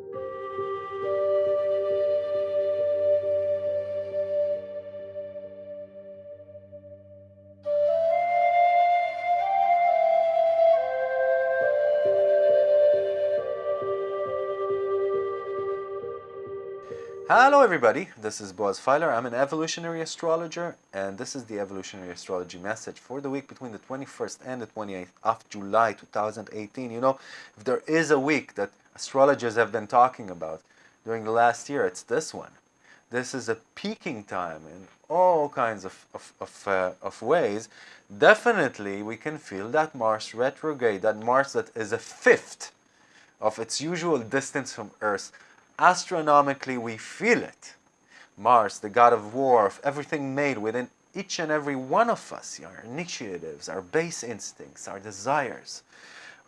you Hello everybody, this is Boaz Fyler. I'm an evolutionary astrologer and this is the evolutionary astrology message for the week between the 21st and the 28th of July 2018. You know, if there is a week that astrologers have been talking about during the last year, it's this one. This is a peaking time in all kinds of, of, of, uh, of ways. Definitely we can feel that Mars retrograde, that Mars that is a fifth of its usual distance from Earth Astronomically, we feel it. Mars, the god of war, of everything made within each and every one of us, our initiatives, our base instincts, our desires,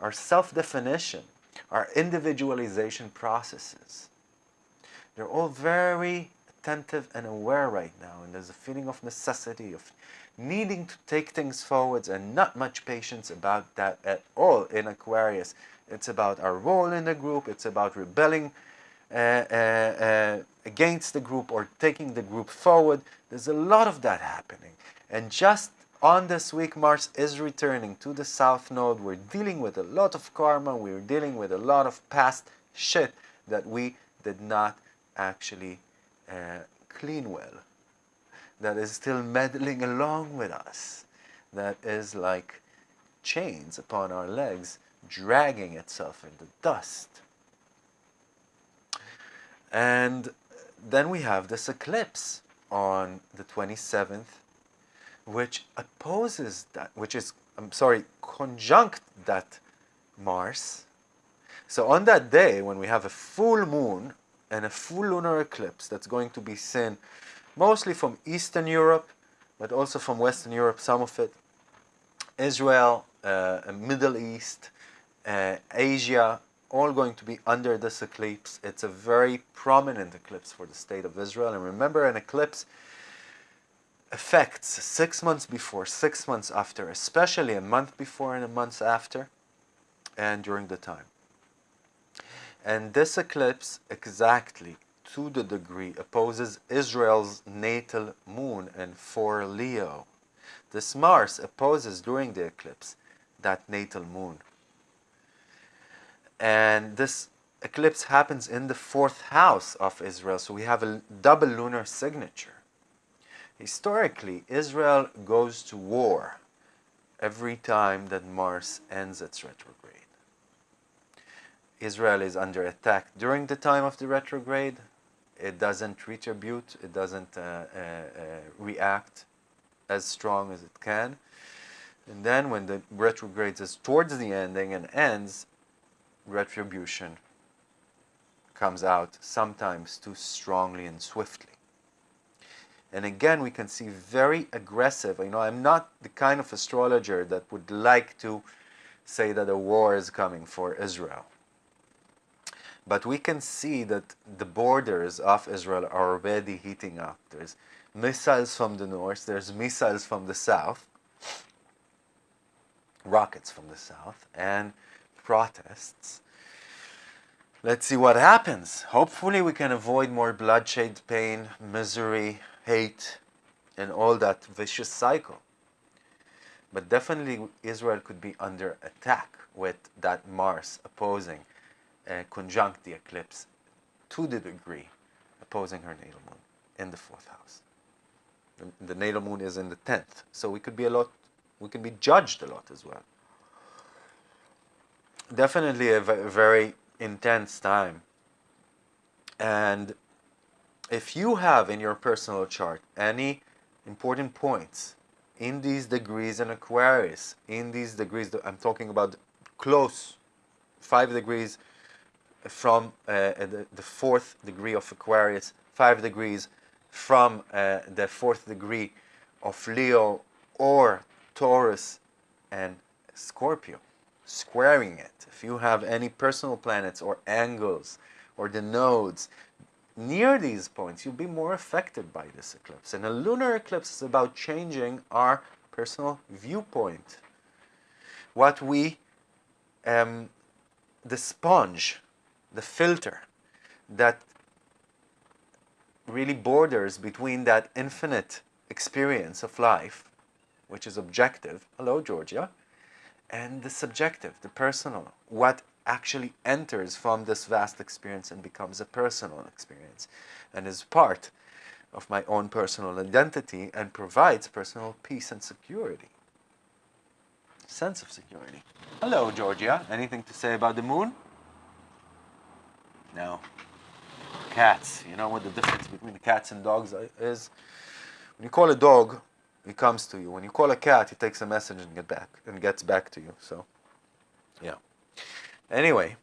our self-definition, our individualization processes. They're all very attentive and aware right now, and there's a feeling of necessity, of needing to take things forwards and not much patience about that at all in Aquarius. It's about our role in the group, it's about rebelling Uh, uh, uh, against the group or taking the group forward. There's a lot of that happening. And just on this week, Mars is returning to the South Node. We're dealing with a lot of karma. We're dealing with a lot of past shit that we did not actually uh, clean well. That is still meddling along with us. That is like chains upon our legs, dragging itself in the dust. And then we have this eclipse on the 27th, which opposes that, which is, I'm sorry, conjunct that Mars. So on that day, when we have a full moon and a full lunar eclipse that's going to be seen mostly from Eastern Europe, but also from Western Europe, some of it, Israel, uh, Middle East, uh, Asia, all going to be under this eclipse. It's a very prominent eclipse for the state of Israel. And remember, an eclipse affects six months before, six months after, especially a month before and a month after, and during the time. And this eclipse exactly to the degree opposes Israel's natal moon and for Leo. This Mars opposes during the eclipse that natal moon and this eclipse happens in the fourth house of Israel, so we have a double lunar signature. Historically, Israel goes to war every time that Mars ends its retrograde. Israel is under attack during the time of the retrograde. It doesn't retribute, it doesn't uh, uh, uh, react as strong as it can. And then when the retrograde is towards the ending and ends, retribution comes out sometimes too strongly and swiftly. And again, we can see very aggressive. You know, I'm not the kind of astrologer that would like to say that a war is coming for Israel. But we can see that the borders of Israel are already heating up. There's missiles from the north, there's missiles from the south, rockets from the south, and protests. Let's see what happens. Hopefully we can avoid more bloodshed, pain, misery, hate, and all that vicious cycle. But definitely Israel could be under attack with that Mars opposing, uh, conjunct the eclipse to the degree opposing her natal moon in the fourth house. The, the natal moon is in the 10th, so we could be a lot, we can be judged a lot as well definitely a very intense time. And if you have in your personal chart any important points in these degrees in Aquarius, in these degrees, I'm talking about close, five degrees from uh, the, the, fourth degree of Aquarius, five degrees from uh, the fourth degree of Leo or Taurus and Scorpio squaring it, if you have any personal planets or angles or the nodes near these points, you'll be more affected by this eclipse. And a lunar eclipse is about changing our personal viewpoint. What we, um, the sponge, the filter that really borders between that infinite experience of life, which is objective, hello Georgia, and the subjective, the personal, what actually enters from this vast experience and becomes a personal experience and is part of my own personal identity and provides personal peace and security. Sense of security. Hello, Georgia. Anything to say about the moon? No. Cats. You know what the difference between cats and dogs is? When you call a dog, he comes to you. When you call a cat, he takes a message and get back and gets back to you. So, yeah. Anyway,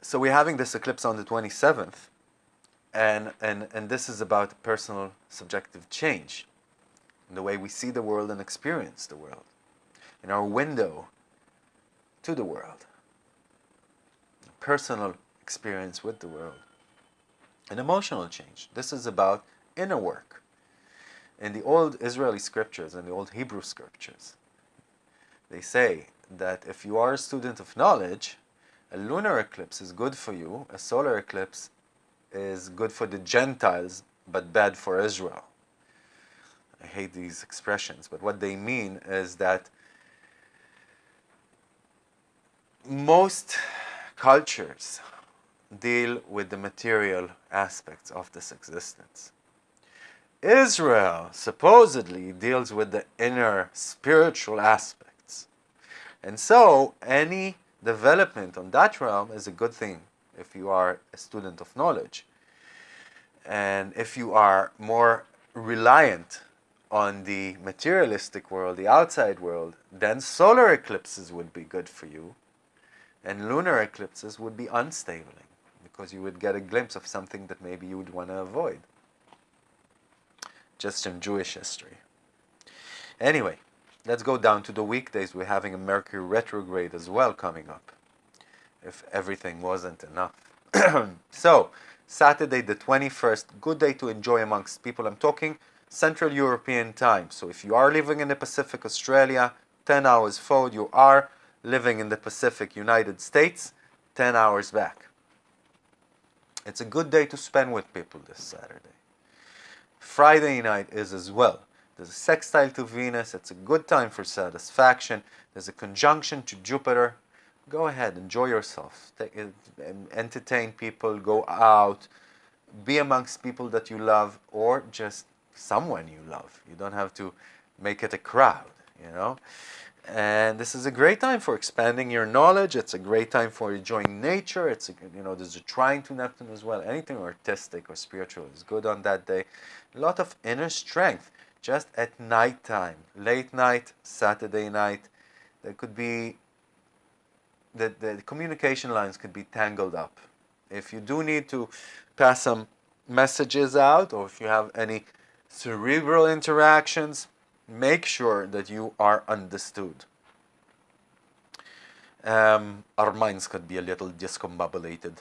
so we're having this eclipse on the 27th, and and and this is about personal subjective change in the way we see the world and experience the world, in our window to the world, personal experience with the world, an emotional change. This is about inner work in the old Israeli scriptures and the old Hebrew scriptures, they say that if you are a student of knowledge, a lunar eclipse is good for you, a solar eclipse is good for the Gentiles, but bad for Israel. I hate these expressions, but what they mean is that most cultures deal with the material aspects of this existence. Israel supposedly deals with the inner spiritual aspects. And so any development on that realm is a good thing if you are a student of knowledge. And if you are more reliant on the materialistic world, the outside world, then solar eclipses would be good for you. And lunar eclipses would be unstable because you would get a glimpse of something that maybe you would want to avoid just in Jewish history. Anyway, let's go down to the weekdays. We're having a Mercury retrograde as well coming up, if everything wasn't enough. so, Saturday the 21st, good day to enjoy amongst people. I'm talking Central European time. So if you are living in the Pacific Australia, 10 hours forward. You are living in the Pacific United States, 10 hours back. It's a good day to spend with people this Saturday. Friday night is as well. There's a sextile to Venus. It's a good time for satisfaction. There's a conjunction to Jupiter. Go ahead, enjoy yourself. Take, uh, entertain people, go out, be amongst people that you love or just someone you love. You don't have to make it a crowd, you know. And this is a great time for expanding your knowledge. It's a great time for enjoying nature. It's, a, you know, there's a trine to Neptune as well. Anything artistic or spiritual is good on that day. A lot of inner strength just at night time, late night, Saturday night. There could be, the, the communication lines could be tangled up. If you do need to pass some messages out or if you have any cerebral interactions, make sure that you are understood. Um, our minds could be a little discombobulated.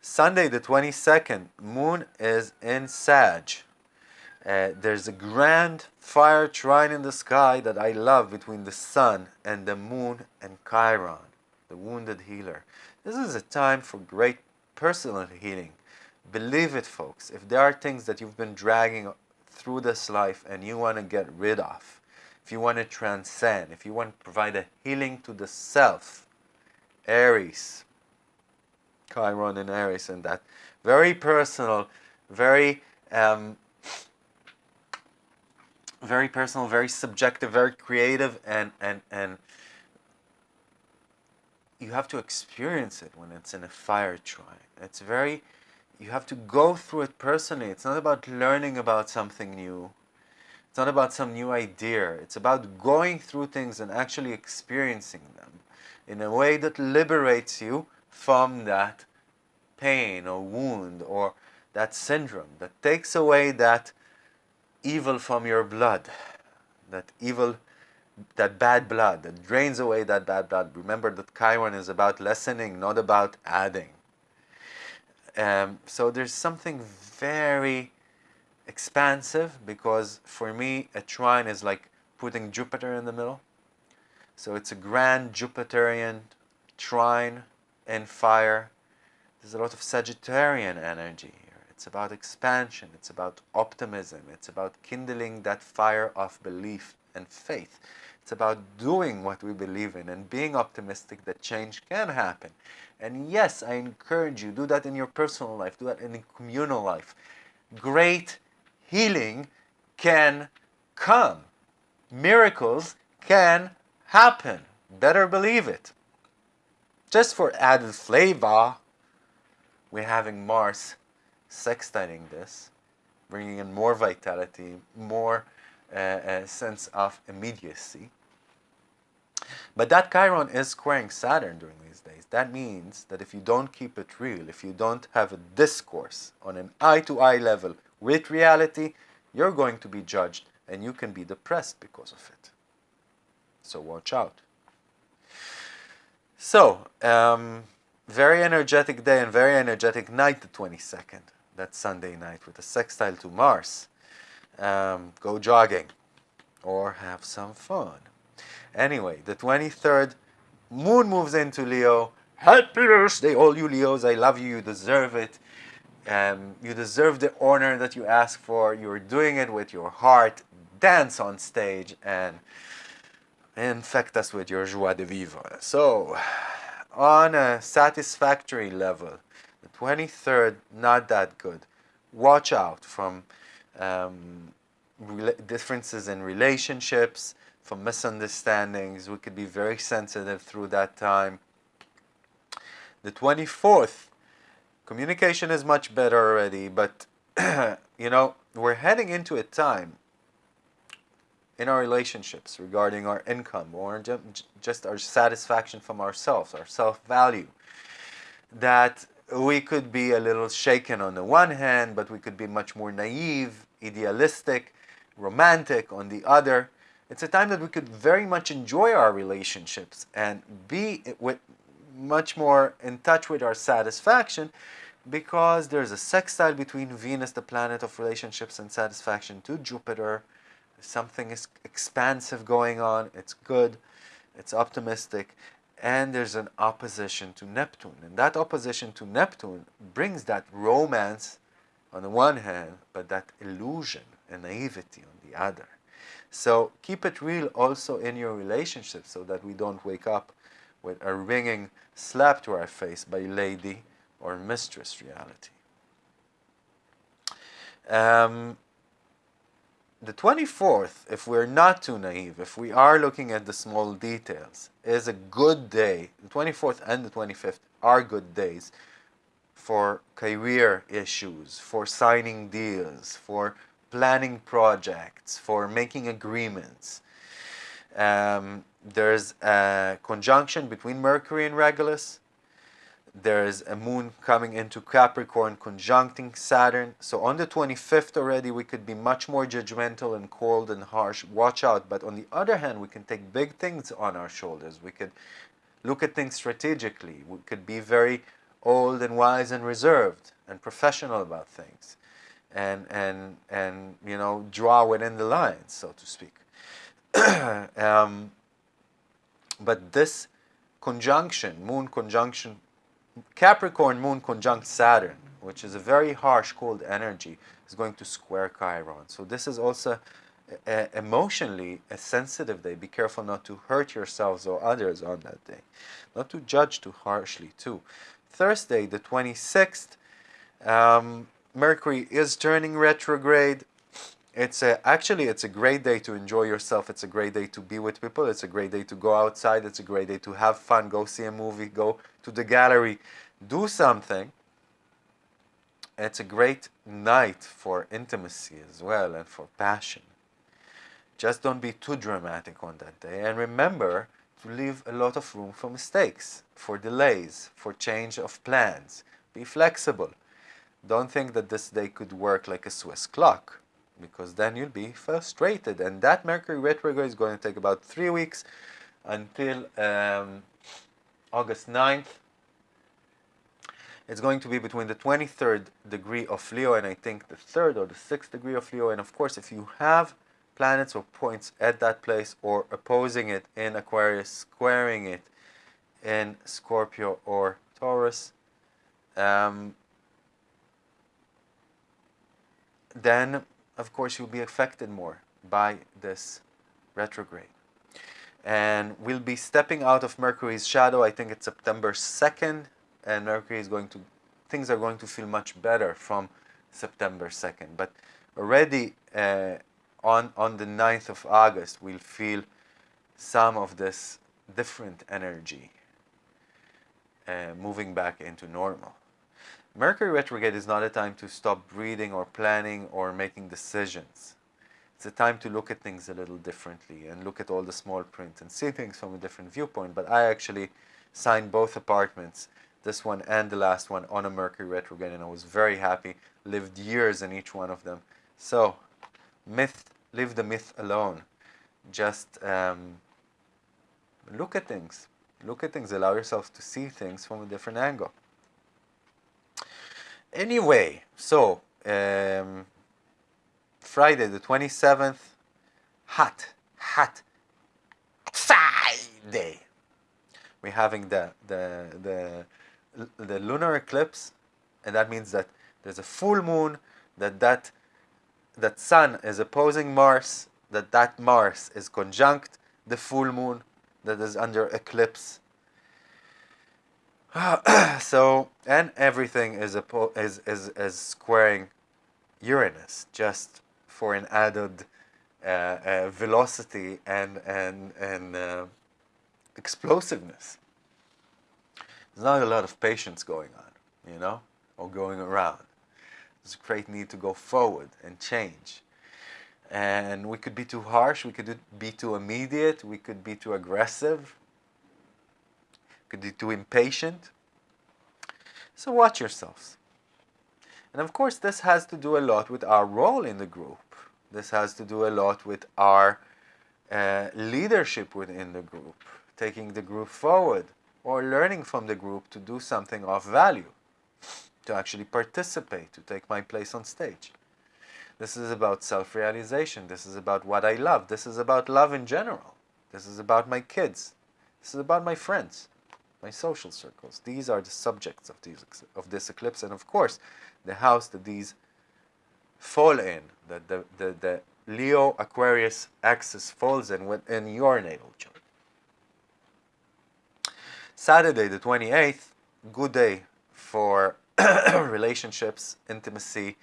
Sunday the 22nd, moon is in Sag. Uh, there's a grand fire trine in the sky that I love between the sun and the moon and Chiron, the wounded healer. This is a time for great personal healing. Believe it, folks. If there are things that you've been dragging through this life and you want to get rid of, if you want to transcend, if you want to provide a healing to the self, Aries, Chiron and Aries and that very personal, very um, very personal, very subjective, very creative, and and and you have to experience it when it's in a fire trine. It's very you have to go through it personally. It's not about learning about something new. It's not about some new idea. It's about going through things and actually experiencing them in a way that liberates you from that pain or wound or that syndrome, that takes away that evil from your blood, that evil, that bad blood, that drains away that bad blood. Remember that Chiron is about lessening, not about adding. Um, so there's something very expansive because for me a trine is like putting Jupiter in the middle. So it's a grand Jupiterian trine in fire There's a lot of Sagittarian energy here. It's about expansion, it's about optimism, it's about kindling that fire of belief and faith. It's about doing what we believe in and being optimistic that change can happen. And yes, I encourage you, do that in your personal life, do that in communal life. Great healing can come. Miracles can happen. Better believe it. Just for added flavor, we're having Mars sextiling this, bringing in more vitality, more uh, sense of immediacy. But that Chiron is squaring Saturn during these days. That means that if you don't keep it real, if you don't have a discourse on an eye-to-eye -eye level with reality, you're going to be judged and you can be depressed because of it. So watch out. So, um, very energetic day and very energetic night, the 22nd. That's Sunday night with a sextile to Mars. Um, go jogging or have some fun. Anyway, the 23rd, Moon moves into Leo. Happy birthday, all you Leos. I love you. You deserve it. Um, you deserve the honor that you ask for. You're doing it with your heart. Dance on stage and infect us with your joie de vivre. So, on a satisfactory level, the 23rd, not that good. Watch out from um, differences in relationships, from misunderstandings. We could be very sensitive through that time. The 24th, communication is much better already, but you know, we're heading into a time in our relationships regarding our income or just our satisfaction from ourselves, our self-value, that we could be a little shaken on the one hand, but we could be much more naive, idealistic, romantic on the other. It's a time that we could very much enjoy our relationships and be with much more in touch with our satisfaction because there's a sextile between Venus, the planet of relationships and satisfaction, to Jupiter. Something is expansive going on. It's good. It's optimistic. And there's an opposition to Neptune. And that opposition to Neptune brings that romance on the one hand, but that illusion and naivety on the other. So keep it real also in your relationship so that we don't wake up with a ringing slap to our face by lady or mistress reality. Um, the 24th, if we're not too naive, if we are looking at the small details, is a good day. The 24th and the 25th are good days for career issues, for signing deals, for planning projects, for making agreements. Um, there's a conjunction between Mercury and Regulus. There's a moon coming into Capricorn conjuncting Saturn. So on the 25th already, we could be much more judgmental and cold and harsh. Watch out. But on the other hand, we can take big things on our shoulders. We could look at things strategically. We could be very old and wise and reserved and professional about things and and and you know draw within the lines, so to speak. um, but this conjunction, Moon conjunction, Capricorn Moon conjunct Saturn, which is a very harsh, cold energy, is going to square Chiron. So this is also a, emotionally a sensitive day. Be careful not to hurt yourselves or others on that day. Not to judge too harshly too. Thursday, the 26th, um, Mercury is turning retrograde. It's a, actually, it's a great day to enjoy yourself. It's a great day to be with people. It's a great day to go outside. It's a great day to have fun, go see a movie, go to the gallery, do something. It's a great night for intimacy as well and for passion. Just don't be too dramatic on that day. And remember to leave a lot of room for mistakes, for delays, for change of plans. Be flexible. Don't think that this day could work like a Swiss clock because then you'll be frustrated. And that Mercury retrograde is going to take about three weeks until um, August 9th. It's going to be between the 23rd degree of Leo and I think the 3rd or the 6th degree of Leo. And of course, if you have planets or points at that place or opposing it in Aquarius, squaring it in Scorpio or Taurus, um, then of course you'll be affected more by this retrograde. And we'll be stepping out of Mercury's shadow, I think it's September 2nd, and Mercury is going to, things are going to feel much better from September 2nd. But already uh, on, on the 9th of August, we'll feel some of this different energy uh, moving back into normal. Mercury retrograde is not a time to stop breathing or planning or making decisions. It's a time to look at things a little differently and look at all the small print and see things from a different viewpoint. But I actually signed both apartments, this one and the last one, on a Mercury retrograde, and I was very happy. Lived years in each one of them. So, myth, leave the myth alone. Just um, look at things. Look at things. Allow yourself to see things from a different angle. Anyway, so um, Friday the 27th, hot, hot Friday. We're having the, the, the, the lunar eclipse, and that means that there's a full moon, that that, that sun is opposing Mars, that that Mars is conjunct the full moon that is under eclipse, so and everything is is, is is squaring Uranus just for an added uh, uh, velocity and and and uh, explosiveness. There's not a lot of patience going on, you know, or going around. There's a great need to go forward and change. And we could be too harsh, we could be too immediate, we could be too aggressive, could be too impatient. So watch yourselves. And of course, this has to do a lot with our role in the group. This has to do a lot with our uh, leadership within the group, taking the group forward, or learning from the group to do something of value, to actually participate, to take my place on stage. This is about self-realization. This is about what I love. This is about love in general. This is about my kids. This is about my friends my social circles. These are the subjects of, these, of this eclipse, and of course, the house that these fall in, that the, the, the Leo Aquarius axis falls in within your natal chart. Saturday, the 28th, good day for relationships, intimacy,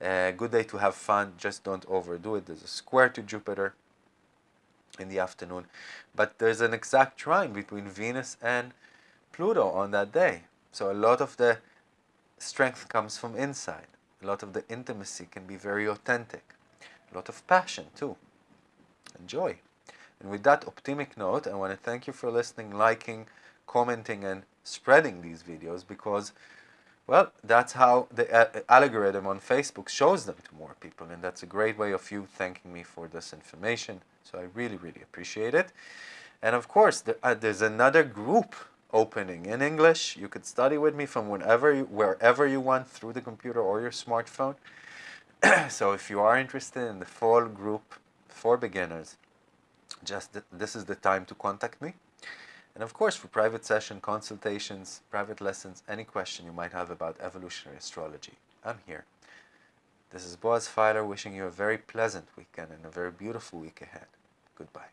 uh, good day to have fun, just don't overdo it. There's a square to Jupiter in the afternoon, but there's an exact trine between Venus and Pluto on that day. So a lot of the strength comes from inside. A lot of the intimacy can be very authentic. A lot of passion too. Enjoy. And with that optimistic note, I want to thank you for listening, liking, commenting, and spreading these videos because, well, that's how the algorithm on Facebook shows them to more people. And that's a great way of you thanking me for this information. So I really, really appreciate it. And of course, uh, there's another group opening in English. You could study with me from whenever, you, wherever you want through the computer or your smartphone. so if you are interested in the full group for beginners, just th this is the time to contact me. And of course, for private session, consultations, private lessons, any question you might have about evolutionary astrology, I'm here. This is Boaz Fyler wishing you a very pleasant weekend and a very beautiful week ahead. Goodbye.